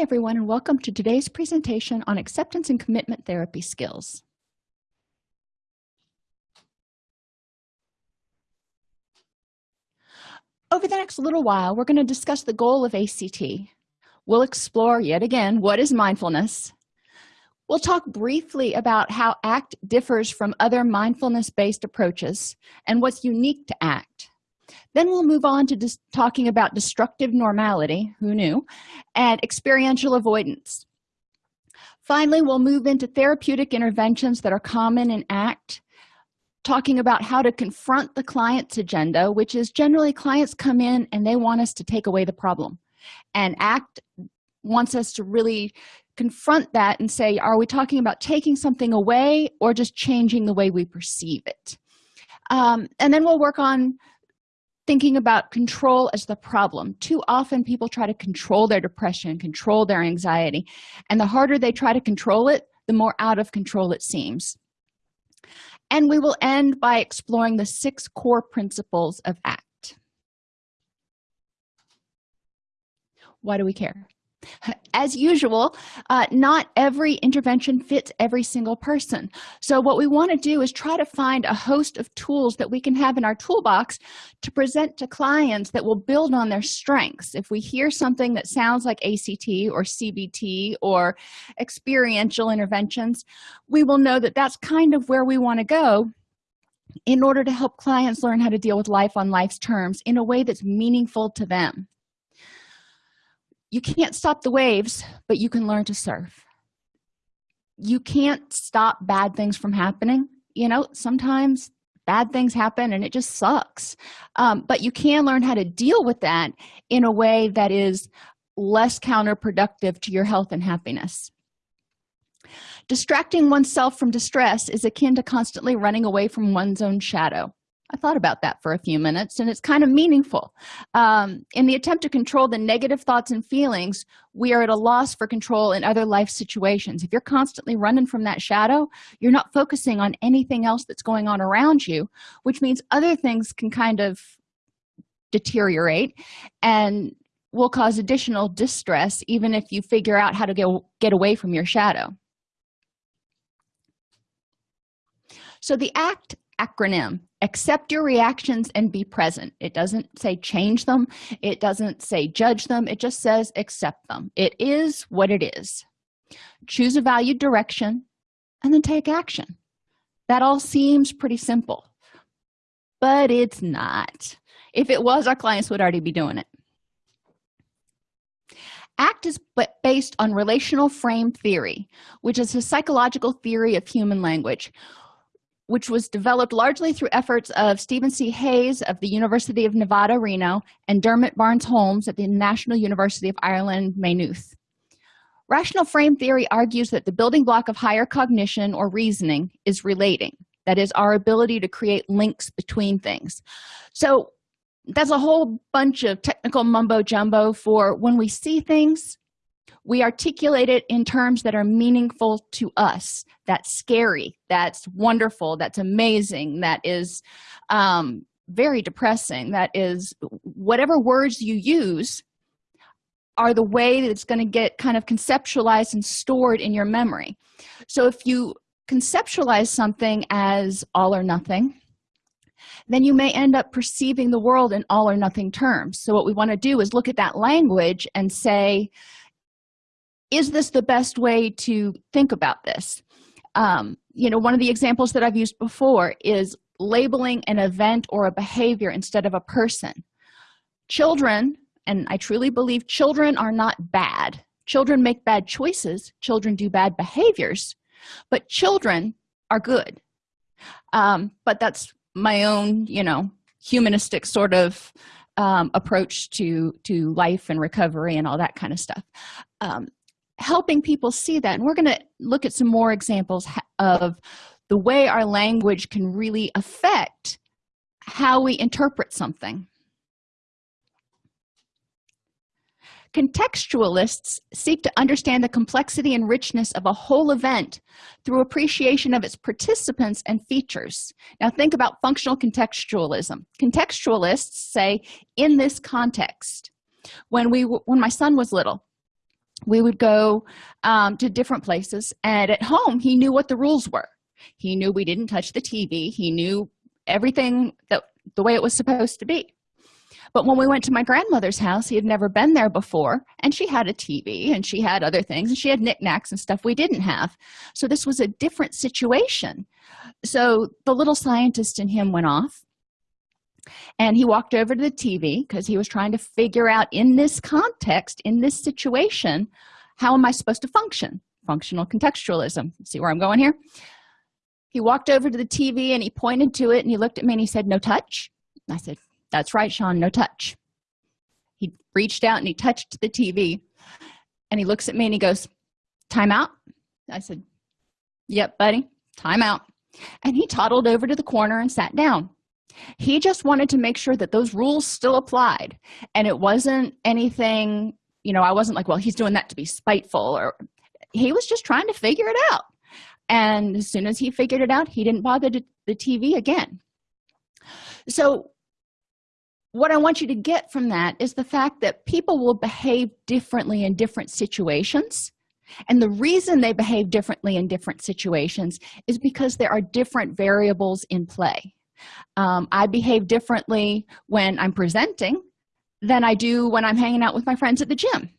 Everyone and welcome to today's presentation on acceptance and commitment therapy skills. Over the next little while, we're going to discuss the goal of ACT. We'll explore yet again what is mindfulness. We'll talk briefly about how ACT differs from other mindfulness-based approaches and what's unique to ACT. Then we'll move on to talking about destructive normality, who knew, and experiential avoidance. Finally, we'll move into therapeutic interventions that are common in ACT, talking about how to confront the client's agenda, which is generally clients come in and they want us to take away the problem. And ACT wants us to really confront that and say, are we talking about taking something away or just changing the way we perceive it? Um, and then we'll work on thinking about control as the problem. Too often people try to control their depression control their anxiety and the harder they try to control it the more out of control it seems. And we will end by exploring the six core principles of act. Why do we care as usual uh, not every intervention fits every single person. So what we want to do is try to find a host of tools that we can have in our toolbox to present to clients that will build on their strengths. If we hear something that sounds like act or cbt or experiential interventions we will know that that's kind of where we want to go in order to help clients learn how to deal with life on life's terms in a way that's meaningful to them you can't stop the waves but you can learn to surf. You can't stop bad things from happening. You know sometimes bad things happen and it just sucks. Um, but you can learn how to deal with that in a way that is less counterproductive to your health and happiness. Distracting oneself from distress is akin to constantly running away from one's own shadow I thought about that for a few minutes and it's kind of meaningful. Um, in the attempt to control the negative thoughts and feelings, we are at a loss for control in other life situations. If you're constantly running from that shadow, you're not focusing on anything else that's going on around you, which means other things can kind of deteriorate and will cause additional distress even if you figure out how to get, get away from your shadow. So the ACT acronym. Accept your reactions and be present. It doesn't say change them. It doesn't say judge them. It just says accept them. It is what it is. Choose a valued direction and then take action. That all seems pretty simple but it's not. If it was our clients would already be doing it. Act is based on relational frame theory which is a psychological theory of human language which was developed largely through efforts of Stephen C. Hayes of the University of Nevada, Reno, and Dermot Barnes-Holmes at the National University of Ireland, Maynooth. Relational frame theory argues that the building block of higher cognition or reasoning is relating, that is, our ability to create links between things. So that's a whole bunch of technical mumbo-jumbo for when we see things, we articulate it in terms that are meaningful to us that's scary that's wonderful that's amazing that is um, very depressing that is whatever words you use are the way that it's going to get kind of conceptualized and stored in your memory. So if you conceptualize something as all or nothing then you may end up perceiving the world in all or nothing terms. So what we want to do is look at that language and say is this the best way to think about this? Um, you know one of the examples that i've used before is labeling an event or a behavior instead of a person. Children and i truly believe children are not bad. Children make bad choices children do bad behaviors but children are good. Um, but that's my own you know humanistic sort of um, approach to to life and recovery and all that kind of stuff. Um, helping people see that. And we're going to look at some more examples of the way our language can really affect how we interpret something. Contextualists seek to understand the complexity and richness of a whole event through appreciation of its participants and features. Now think about functional contextualism. Contextualists say in this context when we when my son was little we would go um, to different places and at home he knew what the rules were. He knew we didn't touch the tv he knew everything that the way it was supposed to be. But when we went to my grandmother's house he had never been there before and she had a tv and she had other things and she had knickknacks and stuff we didn't have. So this was a different situation. So the little scientist in him went off and he walked over to the tv because he was trying to figure out in this context in this situation how am i supposed to function? Functional contextualism. See where i'm going here? He walked over to the tv and he pointed to it and he looked at me and he said no touch? I said that's right sean no touch. He reached out and he touched the tv and he looks at me and he goes time out? I said yep buddy time out. And he toddled over to the corner and sat down he just wanted to make sure that those rules still applied. And it wasn't anything you know i wasn't like well he's doing that to be spiteful or he was just trying to figure it out. And as soon as he figured it out he didn't bother the tv again. So what i want you to get from that is the fact that people will behave differently in different situations. And the reason they behave differently in different situations is because there are different variables in play um, i behave differently when i'm presenting than i do when i'm hanging out with my friends at the gym.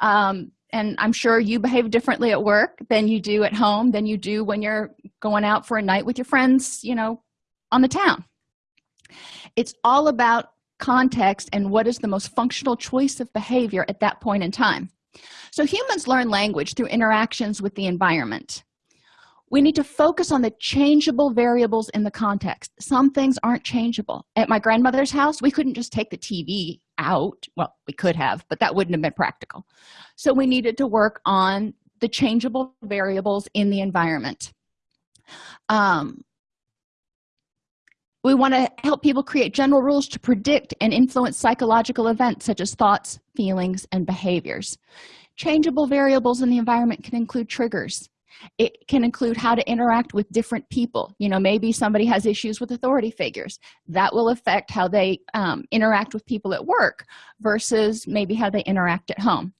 Um, and i'm sure you behave differently at work than you do at home than you do when you're going out for a night with your friends you know on the town. It's all about context and what is the most functional choice of behavior at that point in time. So humans learn language through interactions with the environment we need to focus on the changeable variables in the context. Some things aren't changeable. At my grandmother's house we couldn't just take the tv out. Well we could have but that wouldn't have been practical. So we needed to work on the changeable variables in the environment. Um, we want to help people create general rules to predict and influence psychological events such as thoughts feelings and behaviors. Changeable variables in the environment can include triggers it can include how to interact with different people. You know maybe somebody has issues with authority figures. That will affect how they um, interact with people at work versus maybe how they interact at home.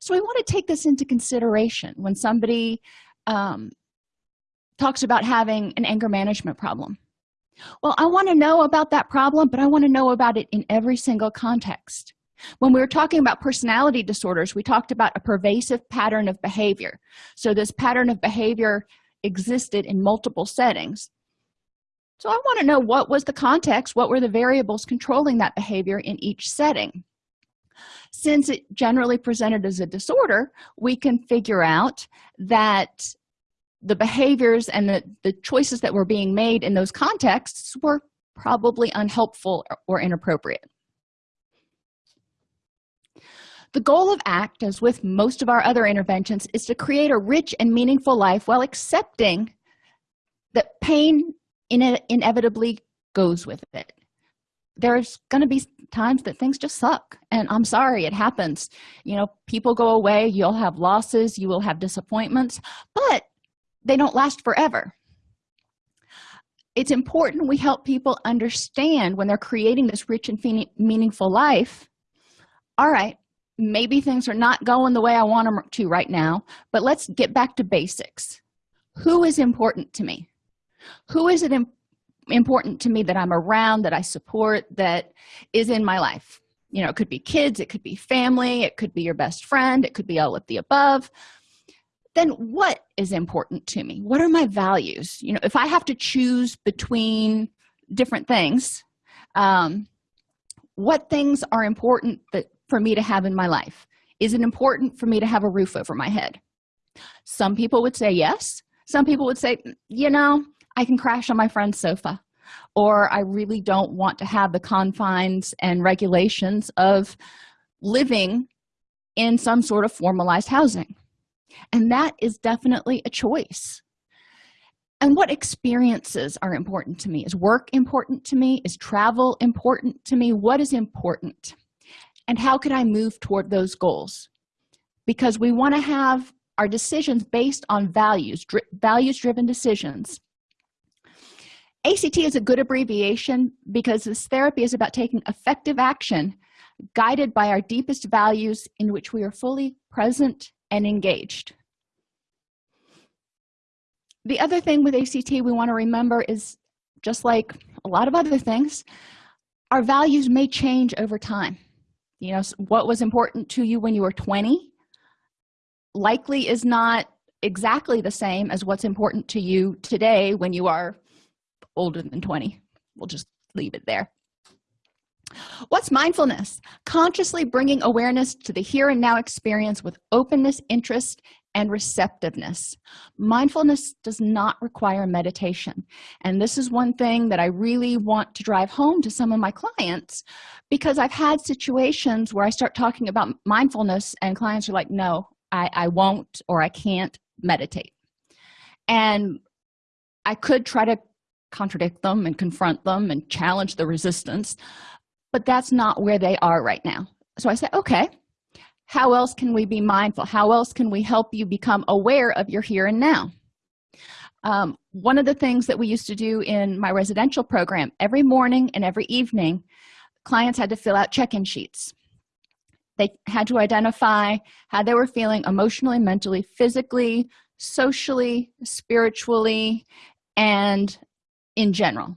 So we want to take this into consideration when somebody um, talks about having an anger management problem. Well i want to know about that problem but i want to know about it in every single context when we were talking about personality disorders we talked about a pervasive pattern of behavior. So this pattern of behavior existed in multiple settings. So i want to know what was the context what were the variables controlling that behavior in each setting? Since it generally presented as a disorder we can figure out that the behaviors and the, the choices that were being made in those contexts were probably unhelpful or inappropriate the goal of act as with most of our other interventions is to create a rich and meaningful life while accepting that pain in inevitably goes with it. There's going to be times that things just suck and i'm sorry it happens. You know people go away you'll have losses you will have disappointments but they don't last forever. It's important we help people understand when they're creating this rich and meaningful life all right maybe things are not going the way i want them to right now but let's get back to basics. Who is important to me? Who is it important to me that i'm around that i support that is in my life? You know it could be kids it could be family it could be your best friend it could be all of the above. Then what is important to me? What are my values? You know if i have to choose between different things um, what things are important that for me to have in my life? Is it important for me to have a roof over my head? Some people would say yes. Some people would say you know i can crash on my friend's sofa or i really don't want to have the confines and regulations of living in some sort of formalized housing. And that is definitely a choice. And what experiences are important to me? Is work important to me? Is travel important to me? What is important and how can i move toward those goals? Because we want to have our decisions based on values values driven decisions. Act is a good abbreviation because this therapy is about taking effective action guided by our deepest values in which we are fully present and engaged. The other thing with act we want to remember is just like a lot of other things our values may change over time you know what was important to you when you were 20 likely is not exactly the same as what's important to you today when you are older than 20 we'll just leave it there. What's mindfulness? Consciously bringing awareness to the here and now experience with openness interest and receptiveness. Mindfulness does not require meditation. And this is one thing that i really want to drive home to some of my clients because i've had situations where i start talking about mindfulness and clients are like no i i won't or i can't meditate. And i could try to contradict them and confront them and challenge the resistance but that's not where they are right now. So i say okay how else can we be mindful? How else can we help you become aware of your here and now? Um, one of the things that we used to do in my residential program every morning and every evening clients had to fill out check-in sheets. They had to identify how they were feeling emotionally mentally physically socially spiritually and in general.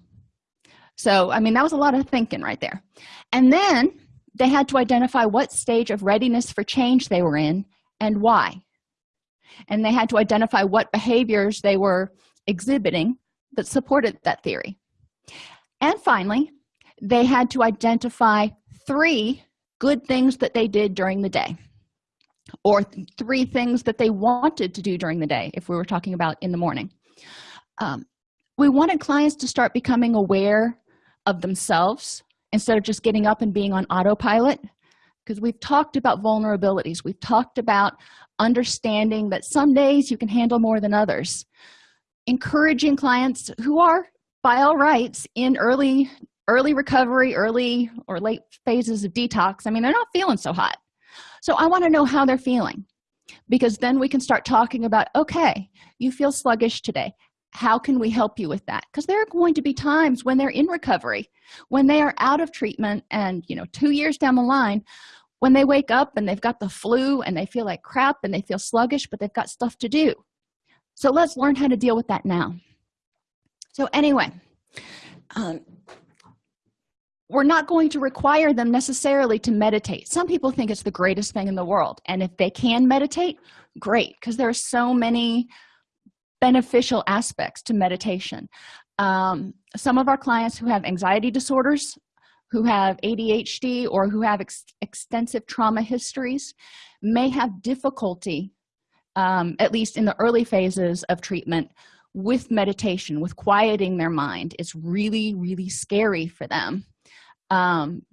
So i mean that was a lot of thinking right there. And then they had to identify what stage of readiness for change they were in and why. And they had to identify what behaviors they were exhibiting that supported that theory. And finally they had to identify three good things that they did during the day or th three things that they wanted to do during the day if we were talking about in the morning. Um, we wanted clients to start becoming aware of themselves instead of just getting up and being on autopilot because we've talked about vulnerabilities. We've talked about understanding that some days you can handle more than others. Encouraging clients who are by all rights in early early recovery early or late phases of detox. I mean they're not feeling so hot. So i want to know how they're feeling because then we can start talking about okay you feel sluggish today how can we help you with that? Because there are going to be times when they're in recovery when they are out of treatment and you know two years down the line when they wake up and they've got the flu and they feel like crap and they feel sluggish but they've got stuff to do. So let's learn how to deal with that now. So anyway um, we're not going to require them necessarily to meditate. Some people think it's the greatest thing in the world and if they can meditate great because there are so many beneficial aspects to meditation. Um, some of our clients who have anxiety disorders who have adhd or who have ex extensive trauma histories may have difficulty um, at least in the early phases of treatment with meditation with quieting their mind. It's really really scary for them um,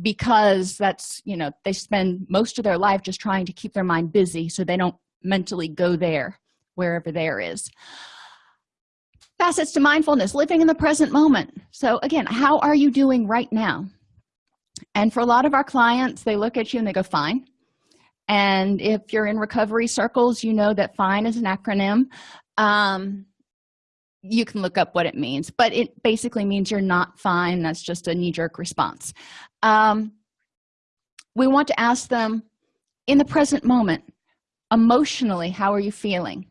because that's you know they spend most of their life just trying to keep their mind busy so they don't mentally go there wherever there is. Facets to mindfulness living in the present moment. So again how are you doing right now? And for a lot of our clients they look at you and they go fine. And if you're in recovery circles you know that fine is an acronym. Um, you can look up what it means but it basically means you're not fine. That's just a knee-jerk response. Um, we want to ask them in the present moment emotionally how are you feeling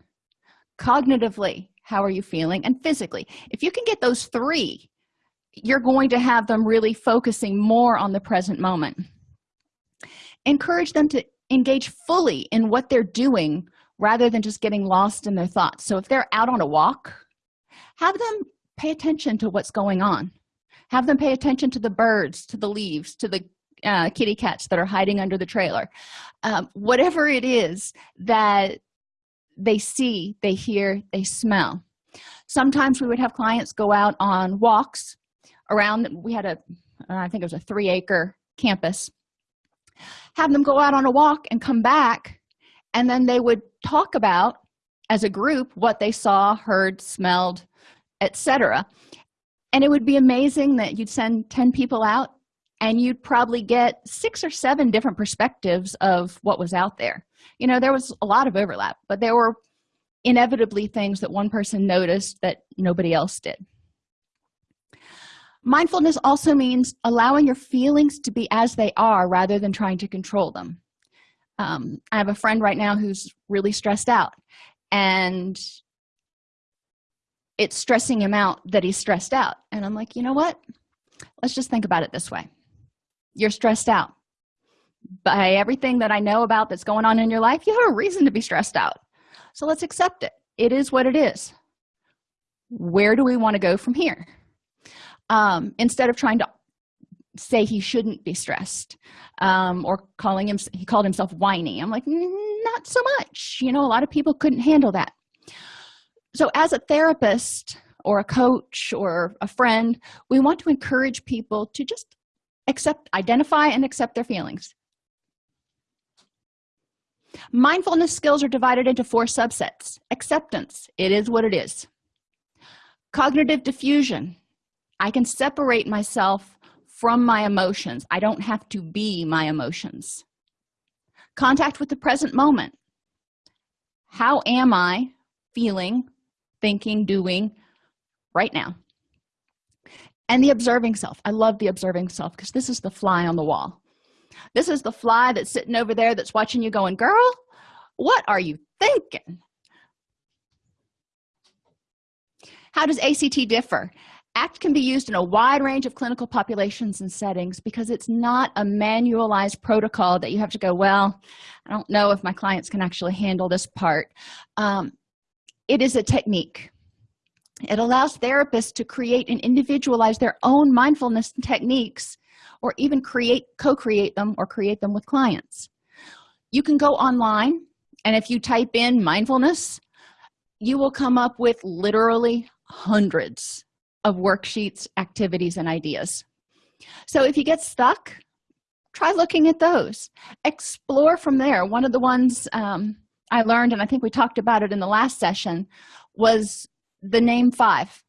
cognitively how are you feeling? And physically. If you can get those three you're going to have them really focusing more on the present moment. Encourage them to engage fully in what they're doing rather than just getting lost in their thoughts. So if they're out on a walk have them pay attention to what's going on. Have them pay attention to the birds to the leaves to the uh, kitty cats that are hiding under the trailer. Um, whatever it is that they see they hear they smell. Sometimes we would have clients go out on walks around we had a uh, think it was a three acre campus have them go out on a walk and come back and then they would talk about as a group what they saw heard smelled etc and it would be amazing that you'd send 10 people out and you'd probably get six or seven different perspectives of what was out there you know there was a lot of overlap but there were inevitably things that one person noticed that nobody else did. Mindfulness also means allowing your feelings to be as they are rather than trying to control them. Um, i have a friend right now who's really stressed out and it's stressing him out that he's stressed out. And i'm like you know what? Let's just think about it this way. You're stressed out by everything that i know about that's going on in your life you have a reason to be stressed out. So let's accept it. It is what it is. Where do we want to go from here? Um, instead of trying to say he shouldn't be stressed um, or calling him he called himself whiny. I'm like not so much. You know a lot of people couldn't handle that. So as a therapist or a coach or a friend we want to encourage people to just accept identify and accept their feelings mindfulness skills are divided into four subsets. Acceptance it is what it is. Cognitive defusion i can separate myself from my emotions. I don't have to be my emotions. Contact with the present moment. How am i feeling thinking doing right now? And the observing self. I love the observing self because this is the fly on the wall this is the fly that's sitting over there that's watching you going girl what are you thinking? How does act differ? Act can be used in a wide range of clinical populations and settings because it's not a manualized protocol that you have to go well i don't know if my clients can actually handle this part. Um, it is a technique. It allows therapists to create and individualize their own mindfulness techniques or even create co-create them or create them with clients. You can go online and if you type in mindfulness you will come up with literally hundreds of worksheets activities and ideas. So if you get stuck try looking at those. Explore from there. One of the ones um, i learned and i think we talked about it in the last session was the name five.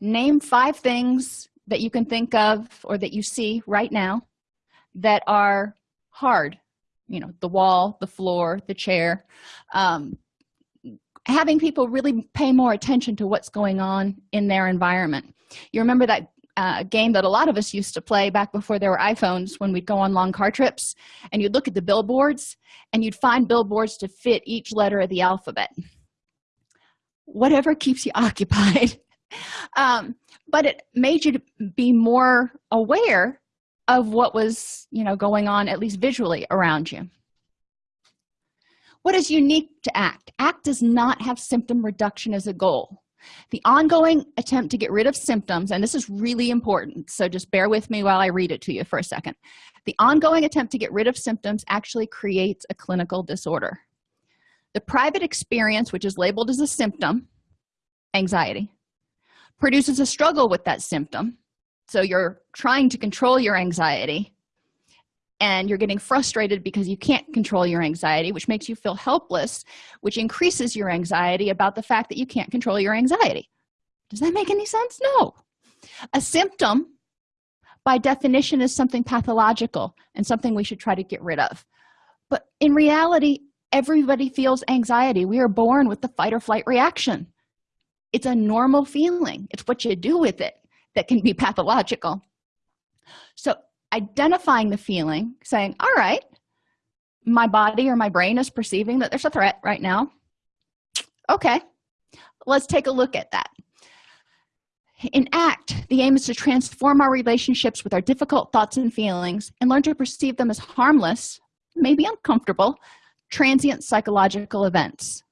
Name five things that you can think of or that you see right now that are hard you know the wall the floor the chair um, having people really pay more attention to what's going on in their environment. You remember that uh, game that a lot of us used to play back before there were iphones when we'd go on long car trips and you'd look at the billboards and you'd find billboards to fit each letter of the alphabet. Whatever keeps you occupied um, but it made you be more aware of what was you know going on at least visually around you. What is unique to act? Act does not have symptom reduction as a goal. The ongoing attempt to get rid of symptoms and this is really important so just bear with me while i read it to you for a second. The ongoing attempt to get rid of symptoms actually creates a clinical disorder. The private experience which is labeled as a symptom anxiety produces a struggle with that symptom. So you're trying to control your anxiety and you're getting frustrated because you can't control your anxiety which makes you feel helpless which increases your anxiety about the fact that you can't control your anxiety. Does that make any sense? No. A symptom by definition is something pathological and something we should try to get rid of. But in reality everybody feels anxiety. We are born with the fight or flight reaction it's a normal feeling. It's what you do with it that can be pathological. So identifying the feeling saying all right my body or my brain is perceiving that there's a threat right now. Okay let's take a look at that. In act the aim is to transform our relationships with our difficult thoughts and feelings and learn to perceive them as harmless maybe uncomfortable transient psychological events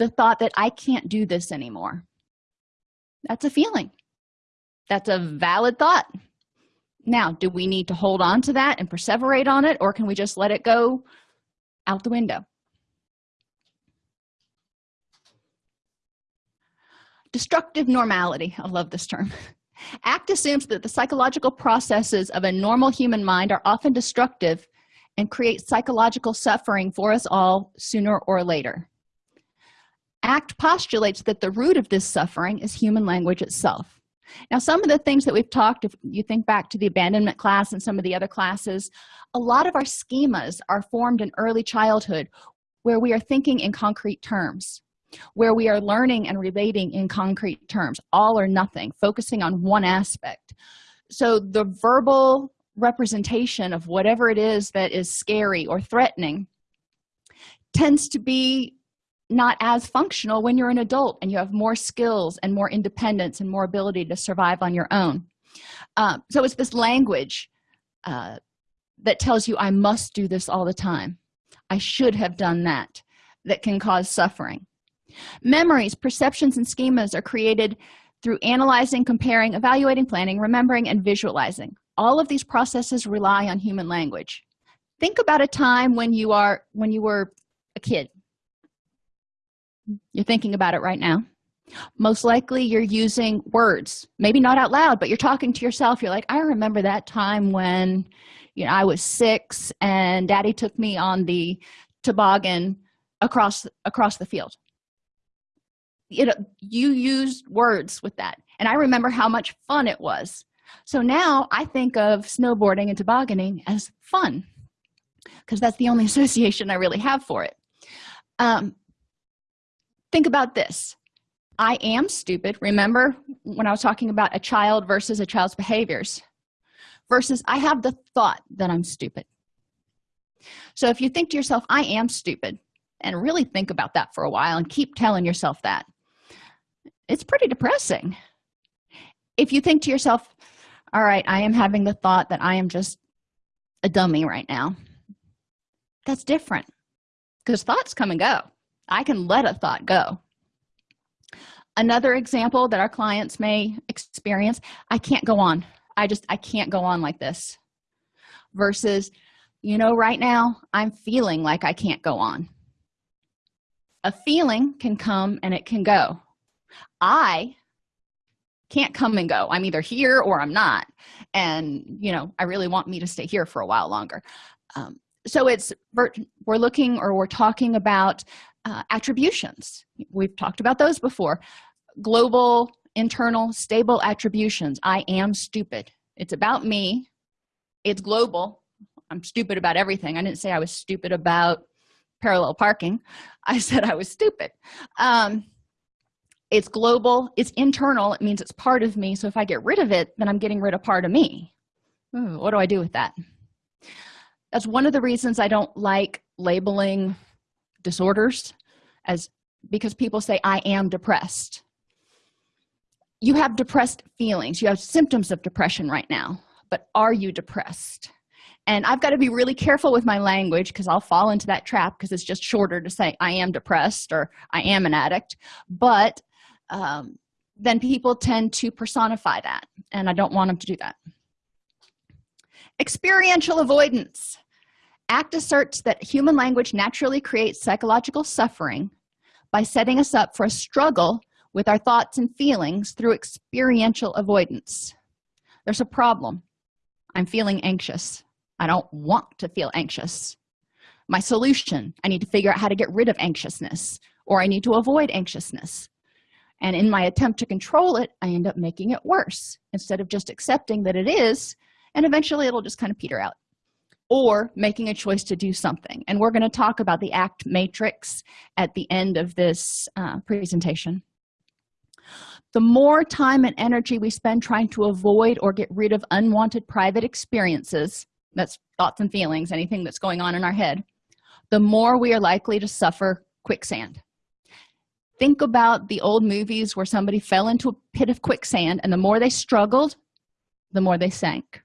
the thought that i can't do this anymore. That's a feeling. That's a valid thought. Now do we need to hold on to that and perseverate on it or can we just let it go out the window? Destructive normality i love this term. Act assumes that the psychological processes of a normal human mind are often destructive and create psychological suffering for us all sooner or later act postulates that the root of this suffering is human language itself. Now some of the things that we've talked if you think back to the abandonment class and some of the other classes a lot of our schemas are formed in early childhood where we are thinking in concrete terms where we are learning and relating in concrete terms. All or nothing focusing on one aspect. So the verbal representation of whatever it is that is scary or threatening tends to be not as functional when you're an adult and you have more skills and more independence and more ability to survive on your own. Um, so it's this language uh, that tells you i must do this all the time. I should have done that that can cause suffering. Memories perceptions and schemas are created through analyzing comparing evaluating planning remembering and visualizing. All of these processes rely on human language. Think about a time when you are when you were a kid you're thinking about it right now. Most likely you're using words maybe not out loud but you're talking to yourself. You're like i remember that time when you know i was six and daddy took me on the toboggan across across the field. You know you used words with that. And i remember how much fun it was. So now i think of snowboarding and tobogganing as fun because that's the only association i really have for it. Um, think about this. I am stupid. Remember when i was talking about a child versus a child's behaviors? Versus i have the thought that i'm stupid. So if you think to yourself i am stupid and really think about that for a while and keep telling yourself that it's pretty depressing. If you think to yourself all right i am having the thought that i am just a dummy right now that's different because thoughts come and go i can let a thought go. Another example that our clients may experience i can't go on. I just i can't go on like this. Versus you know right now i'm feeling like i can't go on. A feeling can come and it can go. I can't come and go. I'm either here or i'm not. And you know i really want me to stay here for a while longer. Um, so it's we're looking or we're talking about uh, attributions. We've talked about those before. Global internal stable attributions. I am stupid. It's about me. It's global. I'm stupid about everything. I didn't say i was stupid about parallel parking. I said i was stupid. Um, it's global. It's internal. It means it's part of me. So if i get rid of it then i'm getting rid of part of me. Ooh, what do i do with that? That's one of the reasons i don't like labeling disorders as because people say i am depressed. You have depressed feelings. You have symptoms of depression right now but are you depressed? And i've got to be really careful with my language because i'll fall into that trap because it's just shorter to say i am depressed or i am an addict. But um, then people tend to personify that and i don't want them to do that. Experiential avoidance act asserts that human language naturally creates psychological suffering by setting us up for a struggle with our thoughts and feelings through experiential avoidance. There's a problem. I'm feeling anxious. I don't want to feel anxious. My solution i need to figure out how to get rid of anxiousness or i need to avoid anxiousness. And in my attempt to control it i end up making it worse instead of just accepting that it is and eventually it'll just kind of peter out or making a choice to do something. And we're going to talk about the act matrix at the end of this uh, presentation. The more time and energy we spend trying to avoid or get rid of unwanted private experiences that's thoughts and feelings anything that's going on in our head the more we are likely to suffer quicksand. Think about the old movies where somebody fell into a pit of quicksand and the more they struggled the more they sank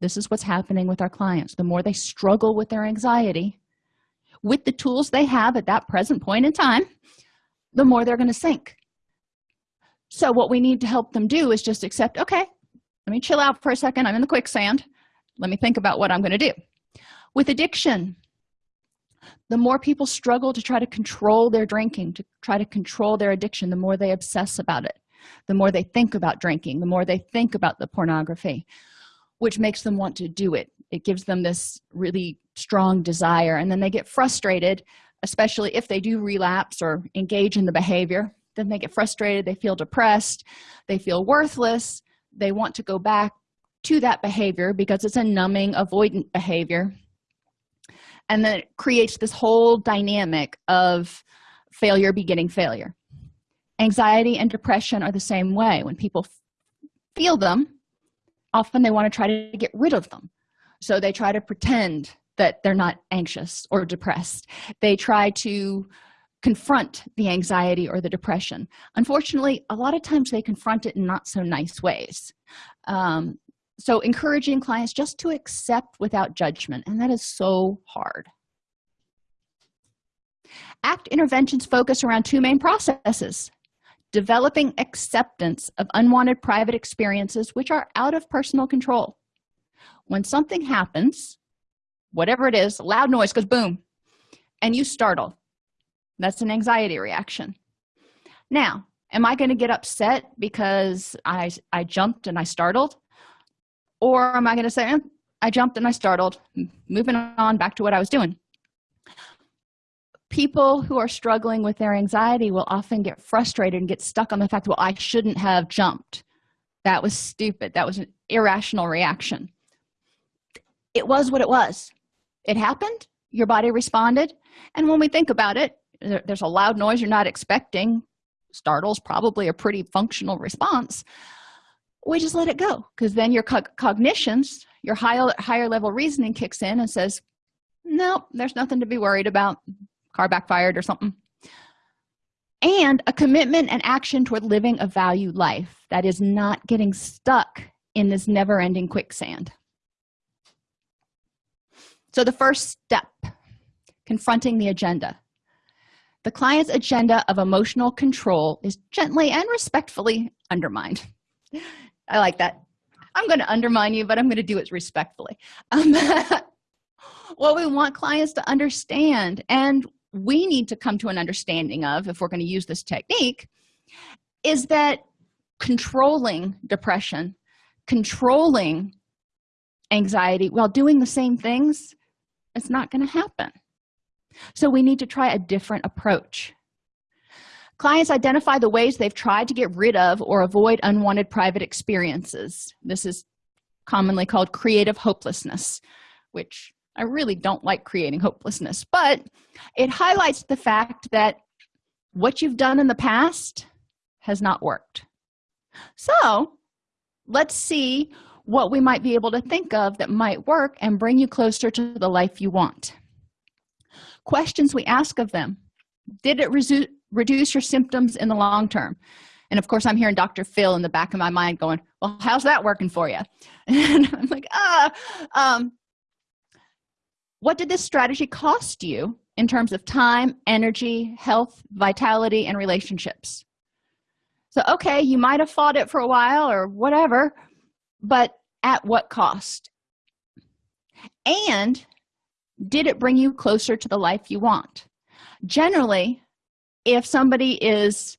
this is what's happening with our clients. The more they struggle with their anxiety with the tools they have at that present point in time the more they're going to sink. So what we need to help them do is just accept okay let me chill out for a second i'm in the quicksand let me think about what i'm going to do. With addiction the more people struggle to try to control their drinking to try to control their addiction the more they obsess about it. The more they think about drinking the more they think about the pornography which makes them want to do it. It gives them this really strong desire and then they get frustrated especially if they do relapse or engage in the behavior. Then they get frustrated they feel depressed they feel worthless. They want to go back to that behavior because it's a numbing avoidant behavior. And then it creates this whole dynamic of failure beginning failure. Anxiety and depression are the same way. When people feel them often they want to try to get rid of them. So they try to pretend that they're not anxious or depressed. They try to confront the anxiety or the depression. Unfortunately a lot of times they confront it in not so nice ways. Um, so encouraging clients just to accept without judgment and that is so hard. Act interventions focus around two main processes developing acceptance of unwanted private experiences which are out of personal control. When something happens whatever it is loud noise goes boom and you startle that's an anxiety reaction. Now am i going to get upset because i i jumped and i startled? Or am i going to say eh, i jumped and i startled moving on back to what i was doing people who are struggling with their anxiety will often get frustrated and get stuck on the fact well i shouldn't have jumped. That was stupid. That was an irrational reaction. It was what it was. It happened. Your body responded. And when we think about it there's a loud noise you're not expecting. Startles probably a pretty functional response. We just let it go because then your co cognitions your higher higher level reasoning kicks in and says no there's nothing to be worried about car backfired or something. And a commitment and action toward living a valued life that is not getting stuck in this never-ending quicksand. So the first step confronting the agenda. The client's agenda of emotional control is gently and respectfully undermined. I like that. I'm going to undermine you but i'm going to do it respectfully. Um, what we want clients to understand and we need to come to an understanding of if we're going to use this technique is that controlling depression controlling anxiety while doing the same things it's not going to happen. So we need to try a different approach. Clients identify the ways they've tried to get rid of or avoid unwanted private experiences. This is commonly called creative hopelessness which i really don't like creating hopelessness but it highlights the fact that what you've done in the past has not worked. So let's see what we might be able to think of that might work and bring you closer to the life you want. Questions we ask of them. Did it reduce your symptoms in the long term? And of course i'm hearing dr phil in the back of my mind going well how's that working for you and i'm like ah um, what did this strategy cost you in terms of time energy health vitality and relationships? So okay you might have fought it for a while or whatever but at what cost? And did it bring you closer to the life you want? Generally if somebody is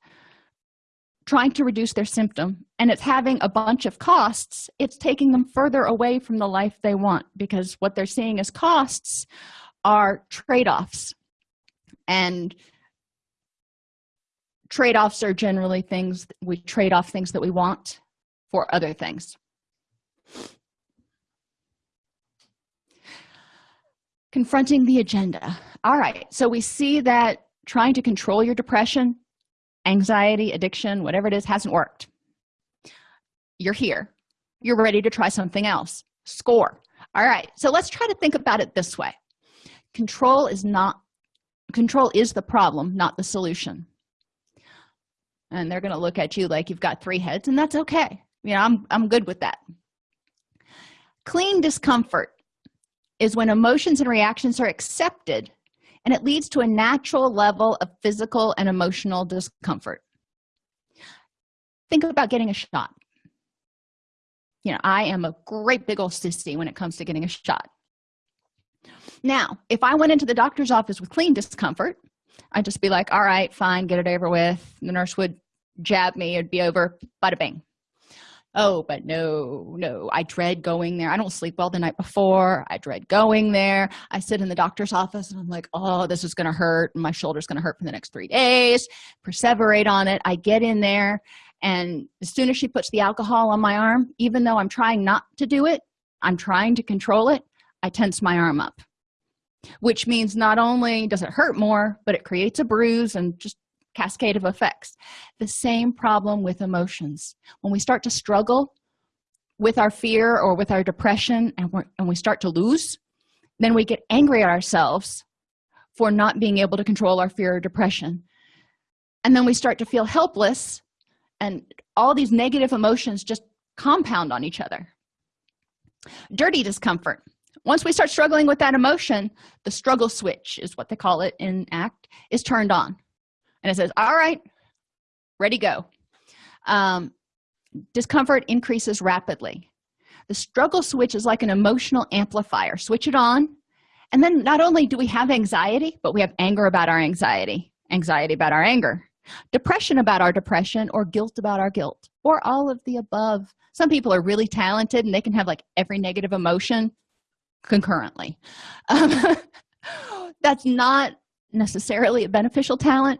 trying to reduce their symptom and it's having a bunch of costs it's taking them further away from the life they want because what they're seeing as costs are trade-offs. And trade-offs are generally things we trade off things that we want for other things. Confronting the agenda. All right so we see that trying to control your depression anxiety addiction whatever it is hasn't worked. You're here. You're ready to try something else. Score. All right. So let's try to think about it this way. Control is not control is the problem not the solution. And they're going to look at you like you've got three heads and that's okay. You know i'm i'm good with that. Clean discomfort is when emotions and reactions are accepted and it leads to a natural level of physical and emotional discomfort. Think about getting a shot. You know i am a great big old sissy when it comes to getting a shot. Now if i went into the doctor's office with clean discomfort i'd just be like all right fine get it over with. The nurse would jab me it'd be over bada bing oh but no no i dread going there. I don't sleep well the night before. I dread going there. I sit in the doctor's office and i'm like oh this is gonna hurt. My shoulder's gonna hurt for the next three days. Perseverate on it. I get in there and as soon as she puts the alcohol on my arm even though i'm trying not to do it i'm trying to control it i tense my arm up. Which means not only does it hurt more but it creates a bruise and just cascade of effects. The same problem with emotions. When we start to struggle with our fear or with our depression and, and we start to lose then we get angry at ourselves for not being able to control our fear or depression. And then we start to feel helpless and all these negative emotions just compound on each other. Dirty discomfort. Once we start struggling with that emotion the struggle switch is what they call it in act is turned on and it says all right ready go. Um, discomfort increases rapidly. The struggle switch is like an emotional amplifier. Switch it on. And then not only do we have anxiety but we have anger about our anxiety. Anxiety about our anger. Depression about our depression or guilt about our guilt or all of the above. Some people are really talented and they can have like every negative emotion concurrently. Um, that's not necessarily a beneficial talent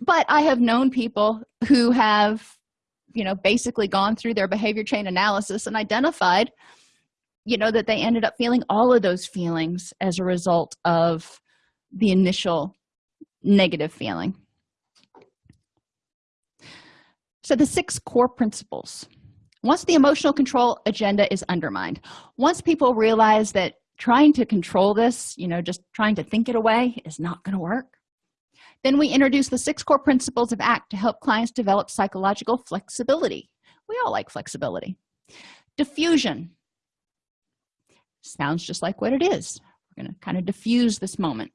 but i have known people who have you know basically gone through their behavior chain analysis and identified you know that they ended up feeling all of those feelings as a result of the initial negative feeling. So the six core principles. Once the emotional control agenda is undermined once people realize that trying to control this you know just trying to think it away is not going to work then we introduce the six core principles of act to help clients develop psychological flexibility. We all like flexibility. Defusion. Sounds just like what it is. We're going to kind of diffuse this moment.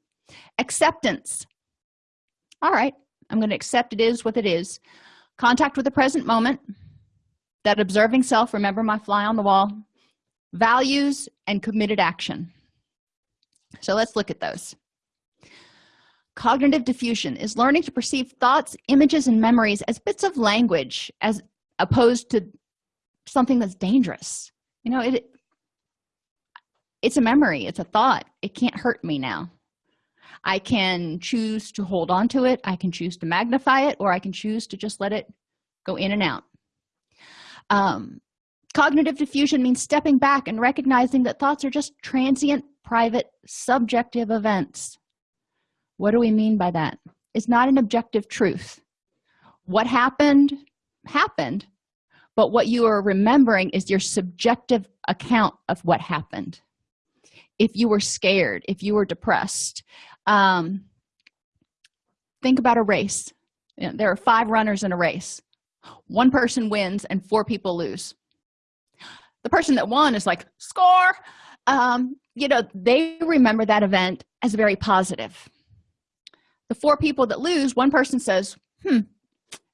Acceptance. All right i'm going to accept it is what it is. Contact with the present moment. That observing self remember my fly on the wall. Values and committed action. So let's look at those cognitive defusion is learning to perceive thoughts images and memories as bits of language as opposed to something that's dangerous. You know it it's a memory it's a thought. It can't hurt me now. I can choose to hold on to it i can choose to magnify it or i can choose to just let it go in and out. Um, cognitive defusion means stepping back and recognizing that thoughts are just transient private subjective events what do we mean by that? It's not an objective truth. What happened happened but what you are remembering is your subjective account of what happened. If you were scared if you were depressed um, think about a race. You know, there are five runners in a race. One person wins and four people lose. The person that won is like score! Um, you know they remember that event as very positive the four people that lose one person says hmm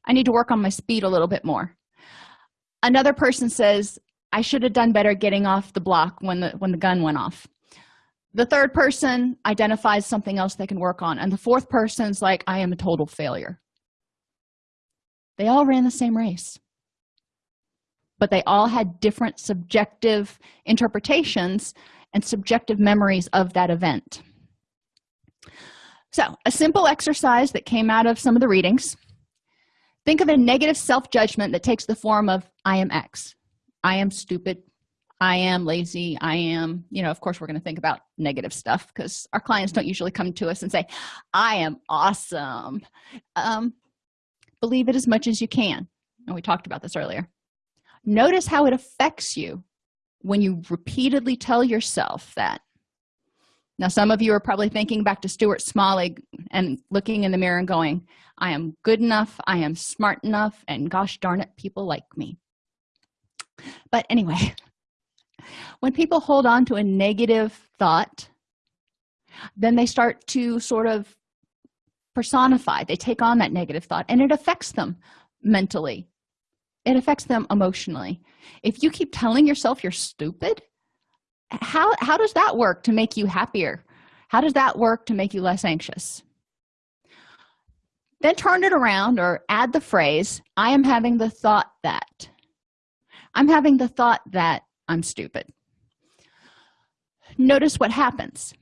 i need to work on my speed a little bit more. Another person says i should have done better getting off the block when the when the gun went off. The third person identifies something else they can work on and the fourth person's like i am a total failure. They all ran the same race. But they all had different subjective interpretations and subjective memories of that event so a simple exercise that came out of some of the readings. Think of a negative self-judgment that takes the form of i am x. I am stupid. I am lazy. I am you know of course we're going to think about negative stuff because our clients don't usually come to us and say i am awesome. Um, believe it as much as you can and we talked about this earlier. Notice how it affects you when you repeatedly tell yourself that now some of you are probably thinking back to stuart smalley and looking in the mirror and going i am good enough i am smart enough and gosh darn it people like me. But anyway when people hold on to a negative thought then they start to sort of personify they take on that negative thought and it affects them mentally. It affects them emotionally. If you keep telling yourself you're stupid how how does that work to make you happier? How does that work to make you less anxious? Then turn it around or add the phrase i am having the thought that. I'm having the thought that i'm stupid. Notice what happens.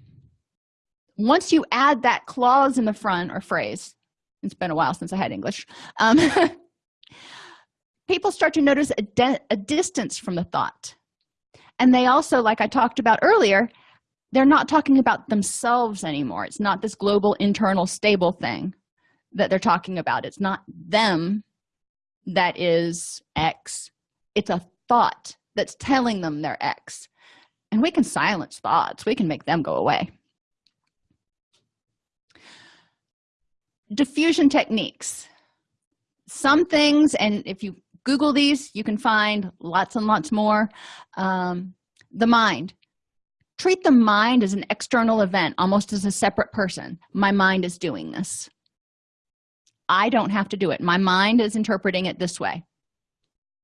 Once you add that clause in the front or phrase it's been a while since i had english um, people start to notice a, a distance from the thought and they also like i talked about earlier they're not talking about themselves anymore. It's not this global internal stable thing that they're talking about. It's not them that is x. It's a thought that's telling them they're x. And we can silence thoughts. We can make them go away. Defusion techniques. Some things and if you google these you can find lots and lots more. Um, the mind. Treat the mind as an external event almost as a separate person. My mind is doing this. I don't have to do it. My mind is interpreting it this way.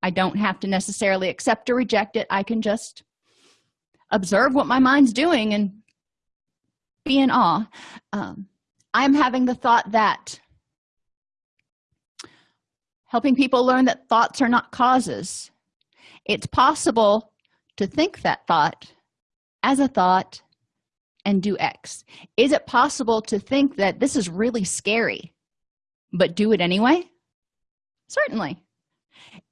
I don't have to necessarily accept or reject it. I can just observe what my mind's doing and be in awe. Um, i'm having the thought that helping people learn that thoughts are not causes. It's possible to think that thought as a thought and do x. Is it possible to think that this is really scary but do it anyway? Certainly.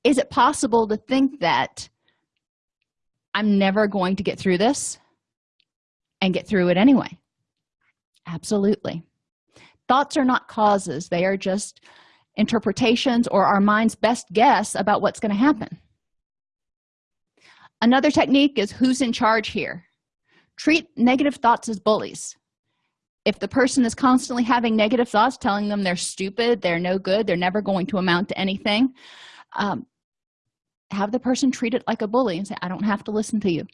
Is it possible to think that i'm never going to get through this and get through it anyway? Absolutely. Thoughts are not causes. They are just interpretations or our mind's best guess about what's going to happen. Another technique is who's in charge here. Treat negative thoughts as bullies. If the person is constantly having negative thoughts telling them they're stupid they're no good they're never going to amount to anything um, have the person treat it like a bully and say i don't have to listen to you.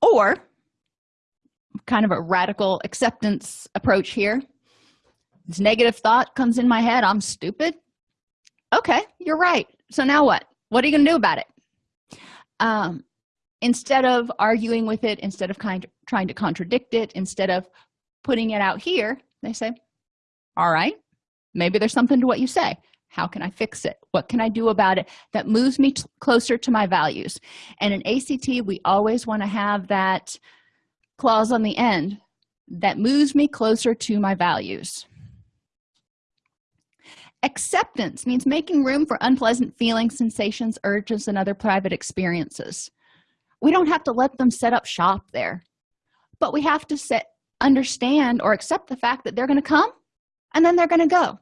Or kind of a radical acceptance approach here this negative thought comes in my head i'm stupid? Okay you're right. So now what? What are you gonna do about it? Um, instead of arguing with it instead of kind of trying to contradict it instead of putting it out here they say all right maybe there's something to what you say. How can i fix it? What can i do about it that moves me closer to my values? And in act we always want to have that clause on the end that moves me closer to my values acceptance means making room for unpleasant feelings sensations urges and other private experiences. We don't have to let them set up shop there but we have to set understand or accept the fact that they're going to come and then they're going to go.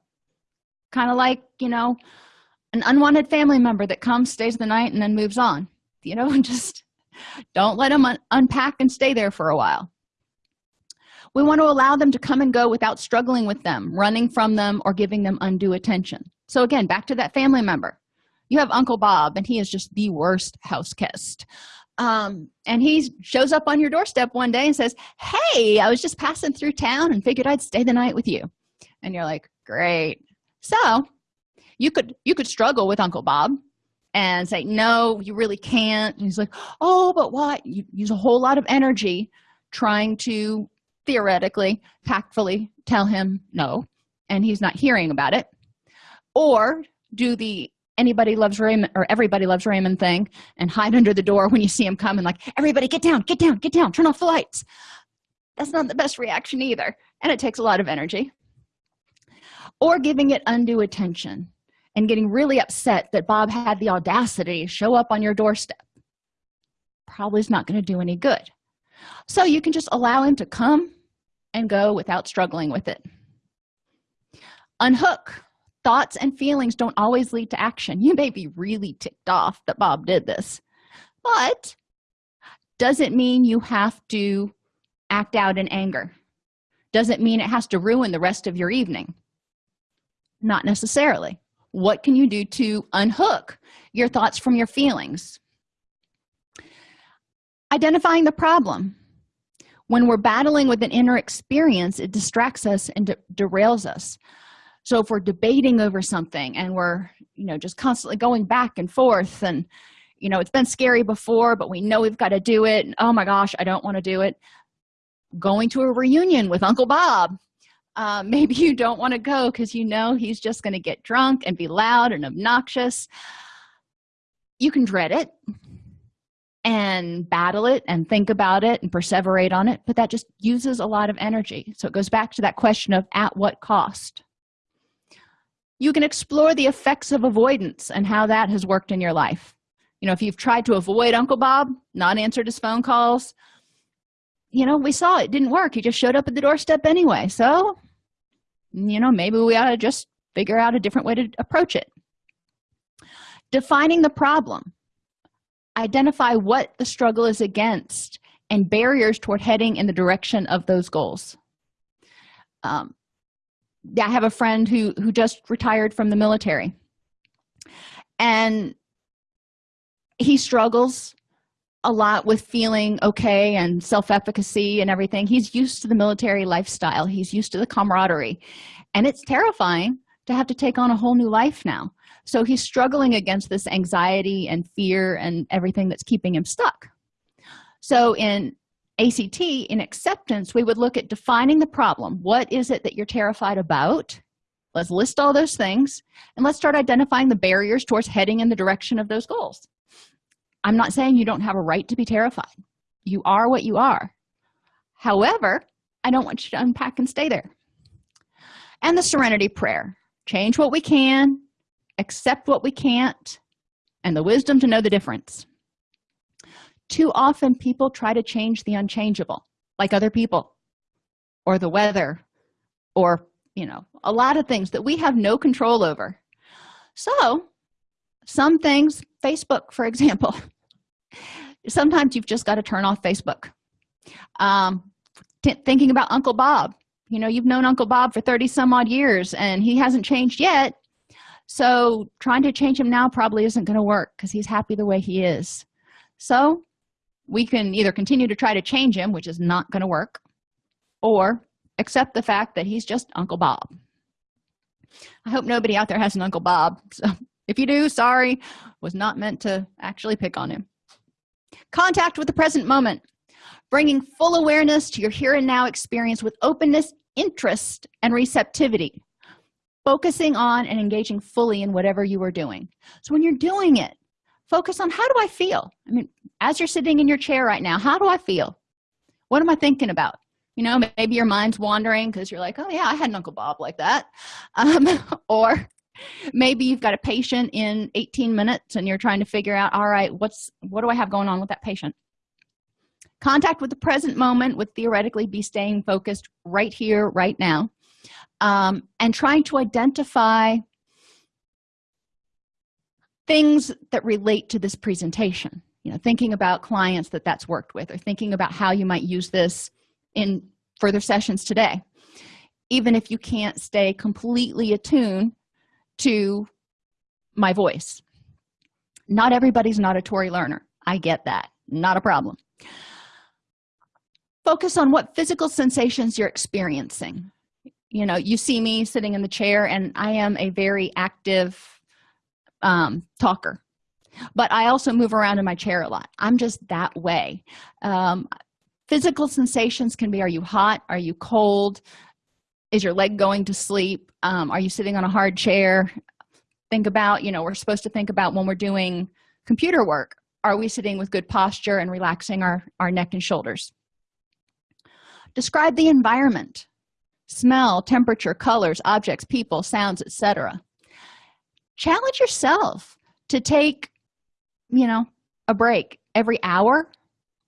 Kind of like you know an unwanted family member that comes stays the night and then moves on. You know just don't let them un unpack and stay there for a while we want to allow them to come and go without struggling with them running from them or giving them undue attention. So again back to that family member. You have uncle bob and he is just the worst house guest. Um, and he shows up on your doorstep one day and says hey i was just passing through town and figured i'd stay the night with you. And you're like great. So you could you could struggle with uncle bob and say no you really can't. And he's like oh but what? You use a whole lot of energy trying to theoretically tactfully tell him no and he's not hearing about it. Or do the anybody loves raymond or everybody loves raymond thing and hide under the door when you see him coming like everybody get down get down get down turn off the lights. That's not the best reaction either and it takes a lot of energy. Or giving it undue attention and getting really upset that bob had the audacity to show up on your doorstep. Probably is not going to do any good. So you can just allow him to come and go without struggling with it. Unhook. Thoughts and feelings don't always lead to action. You may be really ticked off that bob did this but does it mean you have to act out in anger? Does it mean it has to ruin the rest of your evening? Not necessarily. What can you do to unhook your thoughts from your feelings? Identifying the problem when we're battling with an inner experience it distracts us and de derails us. So if we're debating over something and we're you know just constantly going back and forth and you know it's been scary before but we know we've got to do it and, oh my gosh i don't want to do it going to a reunion with uncle bob uh, maybe you don't want to go because you know he's just going to get drunk and be loud and obnoxious. You can dread it and battle it and think about it and perseverate on it but that just uses a lot of energy. So it goes back to that question of at what cost. You can explore the effects of avoidance and how that has worked in your life. You know if you've tried to avoid uncle bob not answered his phone calls you know we saw it didn't work. He just showed up at the doorstep anyway. So you know maybe we ought to just figure out a different way to approach it. Defining the problem identify what the struggle is against and barriers toward heading in the direction of those goals. Um, i have a friend who who just retired from the military. And he struggles a lot with feeling okay and self-efficacy and everything. He's used to the military lifestyle. He's used to the camaraderie. And it's terrifying to have to take on a whole new life now so he's struggling against this anxiety and fear and everything that's keeping him stuck. So in act in acceptance we would look at defining the problem. What is it that you're terrified about? Let's list all those things and let's start identifying the barriers towards heading in the direction of those goals. I'm not saying you don't have a right to be terrified. You are what you are. However i don't want you to unpack and stay there. And the serenity prayer. Change what we can accept what we can't and the wisdom to know the difference. Too often people try to change the unchangeable like other people or the weather or you know a lot of things that we have no control over. So some things facebook for example sometimes you've just got to turn off facebook. Um thinking about uncle bob. You know you've known uncle bob for 30 some odd years and he hasn't changed yet so trying to change him now probably isn't going to work because he's happy the way he is. So we can either continue to try to change him which is not going to work or accept the fact that he's just uncle bob. I hope nobody out there has an uncle bob. So if you do sorry was not meant to actually pick on him. Contact with the present moment. Bringing full awareness to your here and now experience with openness interest and receptivity focusing on and engaging fully in whatever you are doing. So when you're doing it focus on how do i feel? I mean as you're sitting in your chair right now how do i feel? What am i thinking about? You know maybe your mind's wandering because you're like oh yeah i had an uncle bob like that. Um, or maybe you've got a patient in 18 minutes and you're trying to figure out all right what's what do i have going on with that patient? Contact with the present moment would theoretically be staying focused right here right now um, and trying to identify things that relate to this presentation. You know thinking about clients that that's worked with or thinking about how you might use this in further sessions today. Even if you can't stay completely attuned to my voice. Not everybody's an auditory learner. I get that. Not a problem. Focus on what physical sensations you're experiencing you know you see me sitting in the chair and i am a very active um, talker. But i also move around in my chair a lot. I'm just that way. Um, physical sensations can be are you hot? Are you cold? Is your leg going to sleep? Um, are you sitting on a hard chair? Think about you know we're supposed to think about when we're doing computer work. Are we sitting with good posture and relaxing our our neck and shoulders? Describe the environment smell temperature colors objects people sounds etc challenge yourself to take you know a break every hour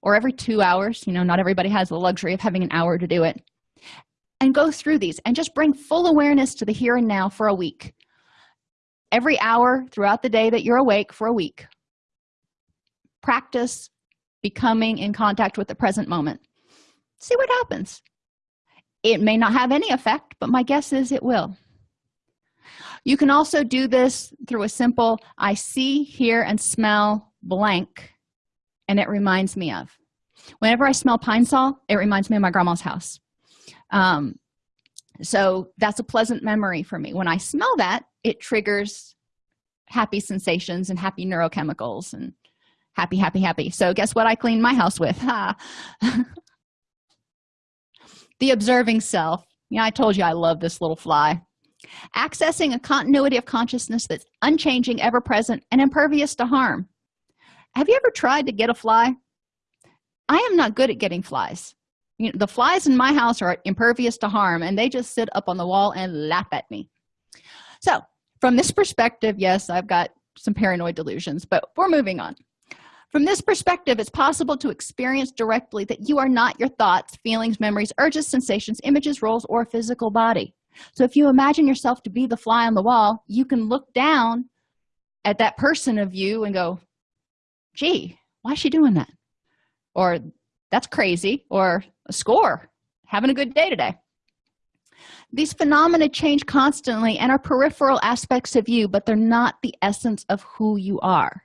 or every two hours. You know not everybody has the luxury of having an hour to do it. And go through these and just bring full awareness to the here and now for a week. Every hour throughout the day that you're awake for a week practice becoming in contact with the present moment. See what happens it may not have any effect but my guess is it will. You can also do this through a simple i see hear and smell blank and it reminds me of. Whenever i smell pine sol it reminds me of my grandma's house. Um, so that's a pleasant memory for me. When i smell that it triggers happy sensations and happy neurochemicals and happy happy happy. So guess what i clean my house with the observing self. Yeah i told you i love this little fly. Accessing a continuity of consciousness that's unchanging ever present and impervious to harm. Have you ever tried to get a fly? I am not good at getting flies. You know, the flies in my house are impervious to harm and they just sit up on the wall and laugh at me. So from this perspective yes i've got some paranoid delusions but we're moving on from this perspective it's possible to experience directly that you are not your thoughts feelings memories urges sensations images roles or physical body. So if you imagine yourself to be the fly on the wall you can look down at that person of you and go gee why is she doing that? Or that's crazy or a score. Having a good day today. These phenomena change constantly and are peripheral aspects of you but they're not the essence of who you are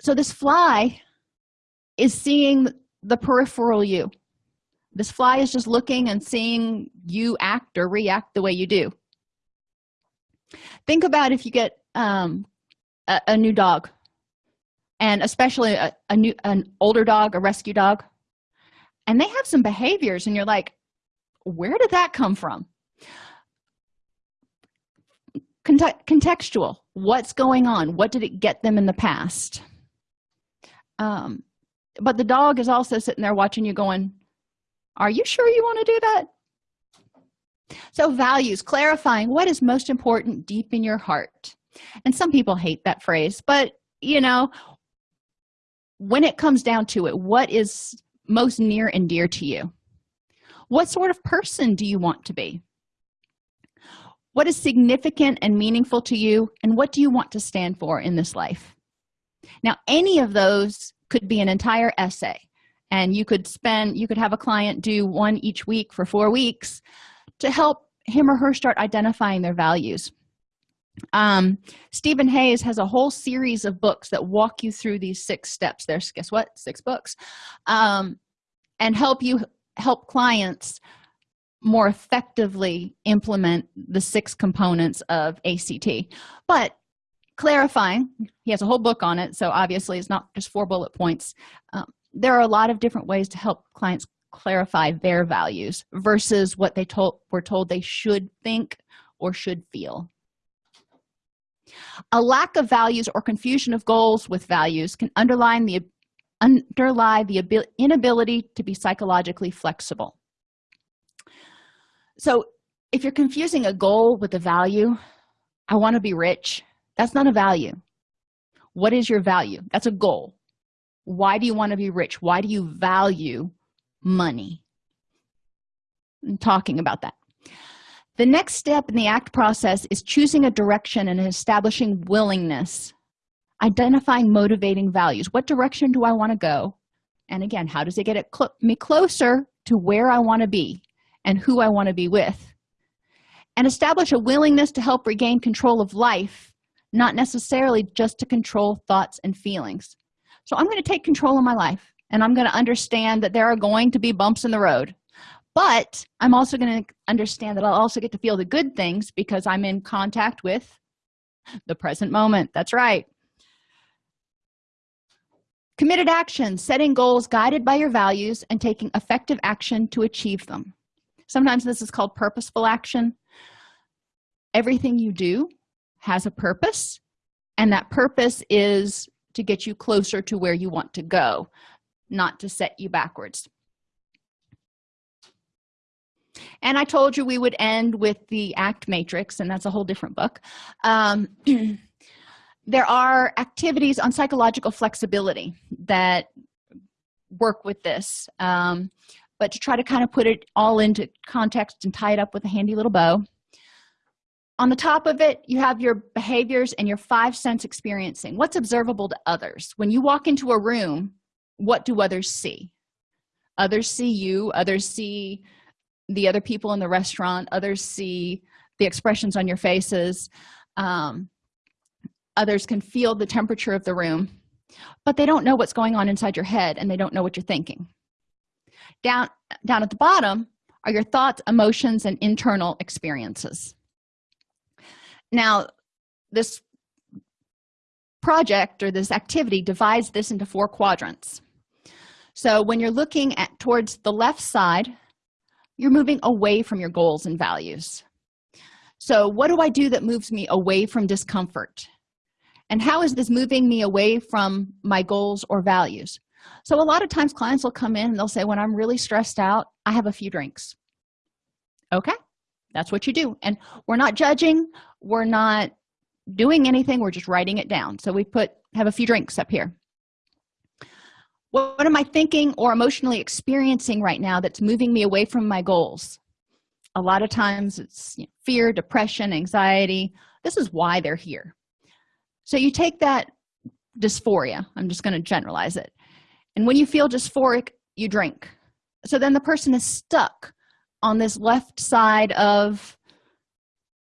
so this fly is seeing the peripheral you. This fly is just looking and seeing you act or react the way you do. Think about if you get um, a, a, new dog and especially a, a new an older dog a rescue dog and they have some behaviors and you're like where did that come from? Contextual. What's going on? What did it get them in the past um but the dog is also sitting there watching you going are you sure you want to do that? So values clarifying what is most important deep in your heart. And some people hate that phrase but you know when it comes down to it what is most near and dear to you? What sort of person do you want to be? What is significant and meaningful to you and what do you want to stand for in this life now any of those could be an entire essay and you could spend you could have a client do one each week for four weeks to help him or her start identifying their values. Um steven hayes has a whole series of books that walk you through these six steps. There's guess what? Six books um and help you help clients more effectively implement the six components of act but clarifying he has a whole book on it so obviously it's not just four bullet points. Um, there are a lot of different ways to help clients clarify their values versus what they told were told they should think or should feel. A lack of values or confusion of goals with values can underline the underlie the inability to be psychologically flexible. So if you're confusing a goal with a value i want to be rich that's not a value. What is your value? That's a goal. Why do you want to be rich? Why do you value money? I'm talking about that. The next step in the act process is choosing a direction and establishing willingness identifying motivating values. What direction do i want to go? And again how does it get it cl me closer to where i want to be and who i want to be with? And establish a willingness to help regain control of life not necessarily just to control thoughts and feelings. So i'm going to take control of my life and i'm going to understand that there are going to be bumps in the road. But i'm also going to understand that i'll also get to feel the good things because i'm in contact with the present moment. That's right. Committed action setting goals guided by your values and taking effective action to achieve them. Sometimes this is called purposeful action. Everything you do has a purpose and that purpose is to get you closer to where you want to go not to set you backwards. And i told you we would end with the act matrix and that's a whole different book. Um, there are activities on psychological flexibility that work with this um, but to try to kind of put it all into context and tie it up with a handy little bow on the top of it you have your behaviors and your five sense experiencing. What's observable to others? When you walk into a room what do others see? Others see you others see the other people in the restaurant others see the expressions on your faces um, others can feel the temperature of the room but they don't know what's going on inside your head and they don't know what you're thinking. Down down at the bottom are your thoughts emotions and internal experiences now this project or this activity divides this into four quadrants. So when you're looking at towards the left side you're moving away from your goals and values. So what do i do that moves me away from discomfort? And how is this moving me away from my goals or values? So a lot of times clients will come in and they'll say when i'm really stressed out i have a few drinks. Okay that's what you do. And we're not judging. We're not doing anything. We're just writing it down. So we put have a few drinks up here. What, am i thinking or emotionally experiencing right now that's moving me away from my goals? A lot of times it's you know, fear depression anxiety. This is why they're here. So you take that dysphoria. I'm just going to generalize it. And when you feel dysphoric you drink. So then the person is stuck on this left side of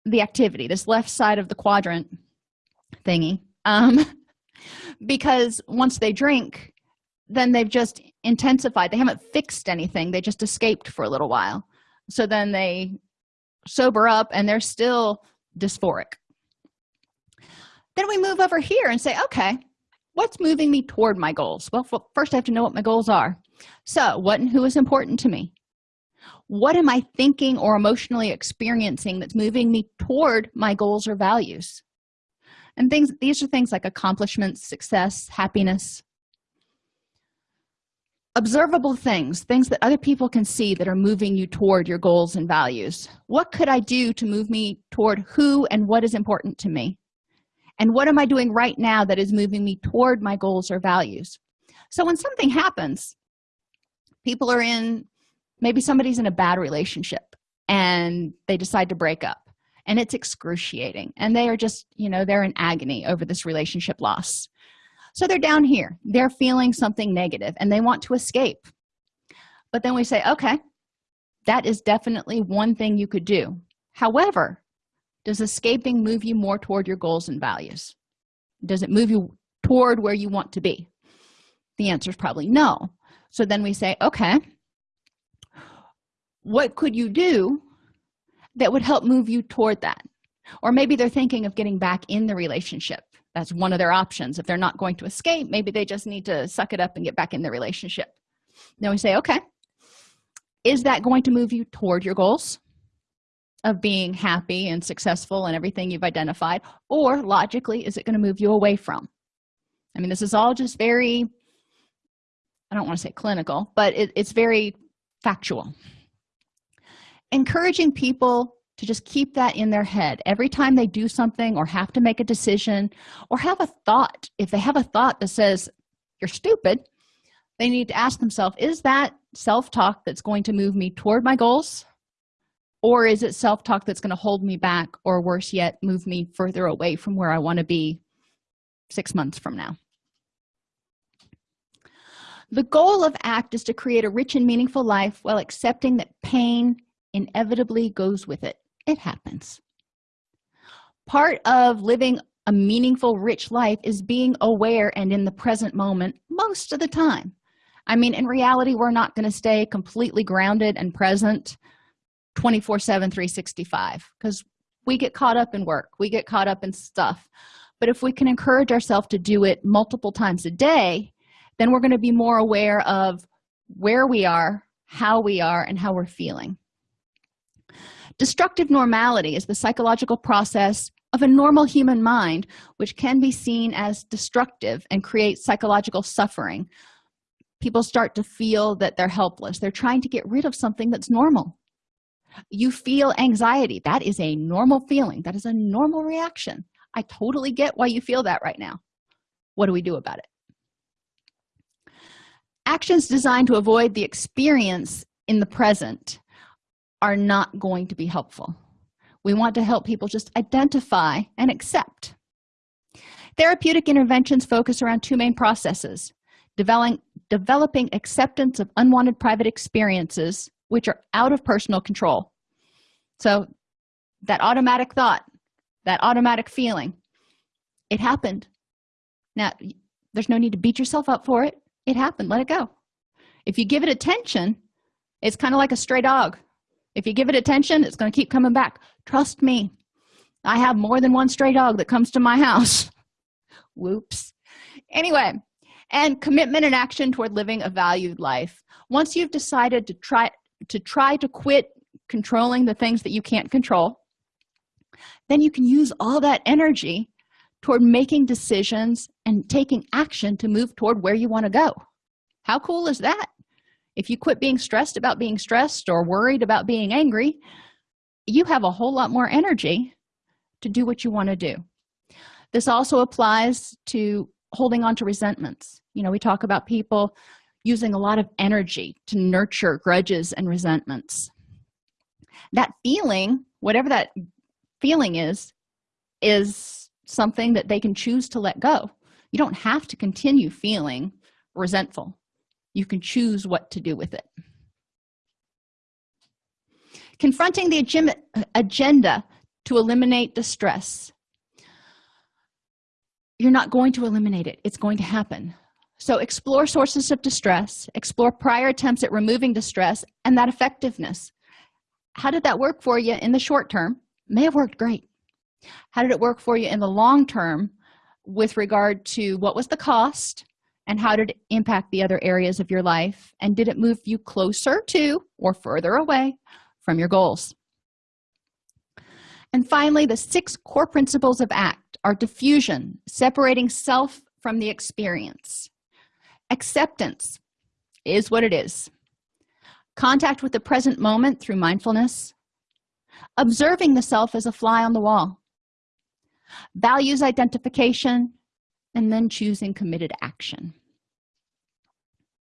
the activity this left side of the quadrant thingy um because once they drink then they've just intensified. They haven't fixed anything. They just escaped for a little while. So then they sober up and they're still dysphoric. Then we move over here and say okay what's moving me toward my goals? Well first i have to know what my goals are. So what and who is important to me what am i thinking or emotionally experiencing that's moving me toward my goals or values? And things these are things like accomplishments success happiness. Observable things things that other people can see that are moving you toward your goals and values. What could i do to move me toward who and what is important to me? And what am i doing right now that is moving me toward my goals or values? So when something happens people are in maybe somebody's in a bad relationship and they decide to break up and it's excruciating and they are just you know they're in agony over this relationship loss. So they're down here. They're feeling something negative and they want to escape. But then we say okay that is definitely one thing you could do. However does escaping move you more toward your goals and values? Does it move you toward where you want to be? The answer is probably no. So then we say okay what could you do that would help move you toward that? Or maybe they're thinking of getting back in the relationship. That's one of their options. If they're not going to escape maybe they just need to suck it up and get back in the relationship. Then we say okay is that going to move you toward your goals of being happy and successful and everything you've identified? Or logically is it going to move you away from? I mean this is all just very i don't want to say clinical but it, it's very factual encouraging people to just keep that in their head. Every time they do something or have to make a decision or have a thought if they have a thought that says you're stupid they need to ask themselves is that self-talk that's going to move me toward my goals? Or is it self-talk that's going to hold me back or worse yet move me further away from where i want to be six months from now? The goal of act is to create a rich and meaningful life while accepting that pain inevitably goes with it. It happens. Part of living a meaningful rich life is being aware and in the present moment most of the time. I mean in reality we're not going to stay completely grounded and present 24 7 365 because we get caught up in work we get caught up in stuff. But if we can encourage ourselves to do it multiple times a day then we're going to be more aware of where we are how we are and how we're feeling destructive normality is the psychological process of a normal human mind which can be seen as destructive and create psychological suffering. People start to feel that they're helpless. They're trying to get rid of something that's normal. You feel anxiety. That is a normal feeling. That is a normal reaction. I totally get why you feel that right now. What do we do about it? Actions designed to avoid the experience in the present are not going to be helpful. We want to help people just identify and accept. Therapeutic interventions focus around two main processes developing developing acceptance of unwanted private experiences which are out of personal control. So that automatic thought that automatic feeling it happened. Now there's no need to beat yourself up for it. It happened. Let it go. If you give it attention it's kind of like a stray dog if you give it attention it's going to keep coming back. Trust me i have more than one stray dog that comes to my house. Whoops. Anyway and commitment and action toward living a valued life. Once you've decided to try to try to quit controlling the things that you can't control then you can use all that energy toward making decisions and taking action to move toward where you want to go. How cool is that if you quit being stressed about being stressed or worried about being angry you have a whole lot more energy to do what you want to do. This also applies to holding on to resentments. You know we talk about people using a lot of energy to nurture grudges and resentments. That feeling whatever that feeling is is something that they can choose to let go. You don't have to continue feeling resentful you can choose what to do with it. Confronting the agenda to eliminate distress you're not going to eliminate it. It's going to happen. So explore sources of distress explore prior attempts at removing distress and that effectiveness. How did that work for you in the short term? May have worked great. How did it work for you in the long term with regard to what was the cost and how did it impact the other areas of your life? And did it move you closer to or further away from your goals? And finally the six core principles of act are defusion separating self from the experience. Acceptance is what it is. Contact with the present moment through mindfulness. Observing the self as a fly on the wall. Values identification and then choosing committed action